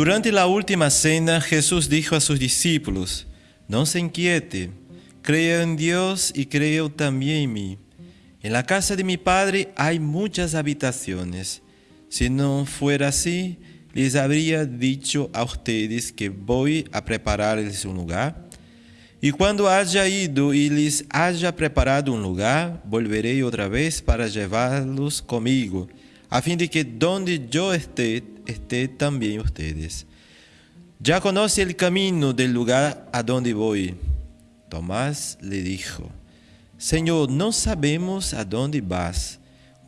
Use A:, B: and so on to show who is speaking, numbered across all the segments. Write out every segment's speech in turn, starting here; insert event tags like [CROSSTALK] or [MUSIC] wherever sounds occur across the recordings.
A: Durante la última cena, Jesús dijo a sus discípulos, no se inquiete, creo en Dios y creo también en mí. En la casa de mi Padre hay muchas habitaciones. Si no fuera así, les habría dicho a ustedes que voy a prepararles un lugar. Y cuando haya ido y les haya preparado un lugar, volveré otra vez para llevarlos conmigo, a fin de que donde yo esté, esté también ustedes. Ya conoce el camino del lugar a donde voy. Tomás le dijo, Señor, no sabemos a dónde vas.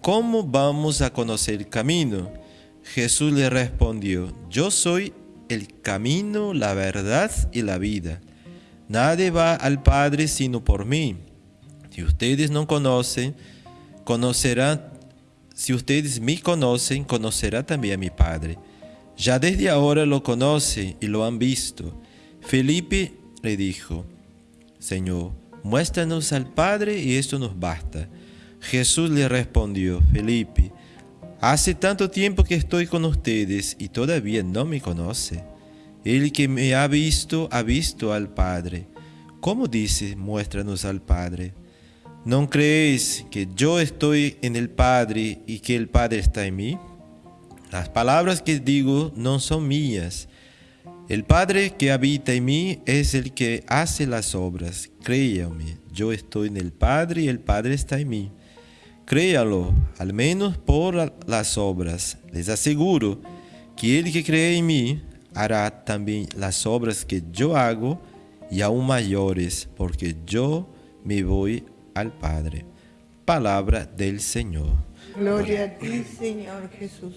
A: ¿Cómo vamos a conocer el camino? Jesús le respondió, Yo soy el camino, la verdad y la vida. Nadie va al Padre sino por mí. Si ustedes no conocen, conocerán, si ustedes me conocen, conocerá también a mi Padre. Ya desde ahora lo conocen y lo han visto. Felipe le dijo, Señor, muéstranos al Padre y esto nos basta. Jesús le respondió, Felipe, hace tanto tiempo que estoy con ustedes y todavía no me conoce. El que me ha visto, ha visto al Padre. ¿Cómo dice, muéstranos al Padre? ¿No creéis que yo estoy en el Padre y que el Padre está en mí? Las palabras que digo no son mías. El Padre que habita en mí es el que hace las obras. Créame, yo estoy en el Padre y el Padre está en mí. Créalo, al menos por las obras. Les aseguro que el que cree en mí hará también las obras que yo hago y aún mayores, porque yo me voy al Padre. Palabra del Señor.
B: Gloria a ti, Señor Jesús.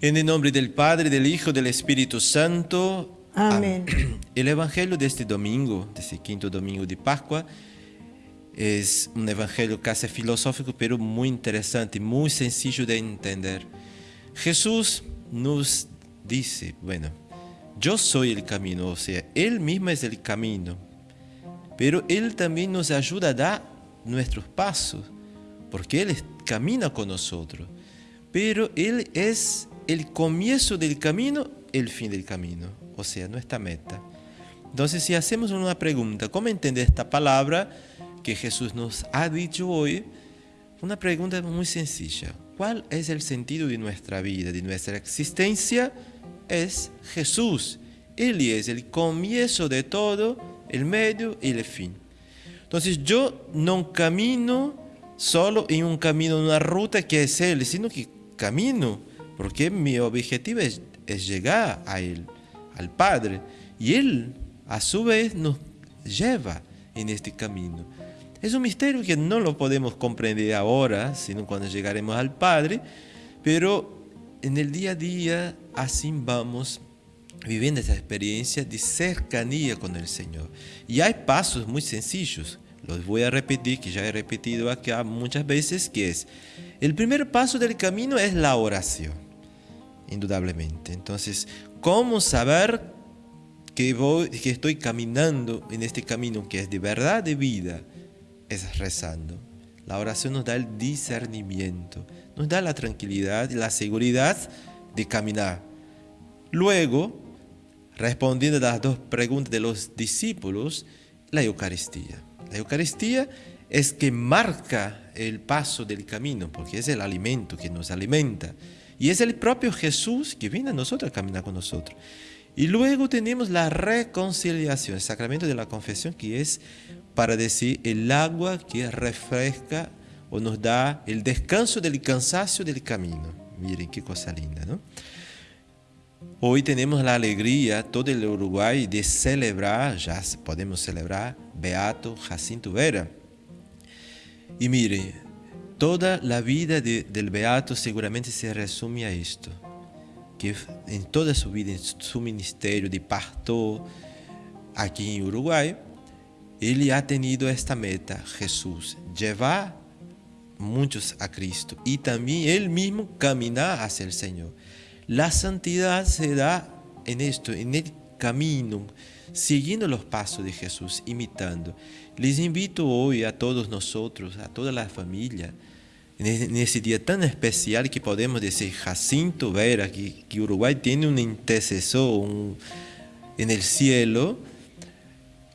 A: En el nombre del Padre, del Hijo, del Espíritu Santo.
B: Amén. [CLEARS THROAT]
A: El Evangelio de este domingo, de este quinto domingo de Pascua, es un evangelio casi filosófico, pero muy interesante, muy sencillo de entender. Jesús nos dice, bueno, yo soy el camino, o sea, Él mismo es el camino, pero Él también nos ayuda a dar nuestros pasos, porque Él camina con nosotros, pero Él es el comienzo del camino, el fin del camino, o sea, nuestra meta. Entonces, si hacemos una pregunta, ¿cómo entender esta palabra que Jesús nos ha dicho hoy? Una pregunta muy sencilla. ¿Cuál es el sentido de nuestra vida, de nuestra existencia? Es Jesús. Él es el comienzo de todo, el medio y el fin. Entonces yo no camino solo en un camino, en una ruta que es Él, sino que camino porque mi objetivo es, llegar a Él, al Padre, y Él a su vez nos lleva en este camino. Es un misterio que no lo podemos comprender ahora, sino cuando llegaremos al Padre, pero en el día a día así vamos viviendo esa experiencia de cercanía con el Señor. Y hay pasos muy sencillos, los voy a repetir, que ya he repetido acá muchas veces, que es, el primer paso del camino es la oración indudablemente. Entonces, ¿cómo saber que, voy, que estoy caminando en este camino que es de verdad de vida? Es rezando. La oración nos da el discernimiento, nos da la tranquilidad y la seguridad de caminar. Luego, respondiendo a las dos preguntas de los discípulos, la Eucaristía. La Eucaristía es que marca el paso del camino, porque es el alimento que nos alimenta. Y es el propio Jesús que viene a nosotros a caminar con nosotros. Y luego tenemos la reconciliación, el sacramento de la confesión, que es para decir el agua que refresca o nos da el descanso del cansancio del camino. Miren qué cosa linda, ¿no? Hoy tenemos la alegría, todo el Uruguay, de celebrar, ya podemos celebrar, Beato Jacinto Vera. Y miren, Toda la vida del Beato seguramente se resume a esto, que en toda su vida, en su ministerio de pastor aquí en Uruguay, él ha tenido esta meta, Jesús, llevar muchos a Cristo y también él mismo caminar hacia el Señor. La santidad se da en esto, en el camino, siguiendo los pasos de Jesús, imitando. Les invito hoy a todos nosotros, a toda la familia, en ese día tan especial que podemos decir Jacinto Vera, que, Uruguay tiene un intercesor en el cielo,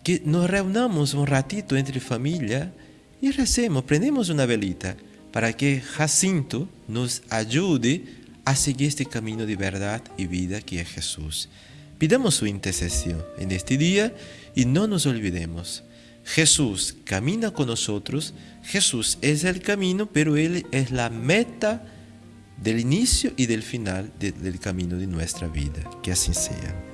A: que nos reunamos un ratito entre familia y recemos, prendemos una velita para que Jacinto nos ayude a seguir este camino de verdad y vida que es Jesús. Pidamos su intercesión en este día y no nos olvidemos. Jesús camina con nosotros, Jesús es el camino, pero Él es la meta del inicio y del final del camino de nuestra vida. Que así sea.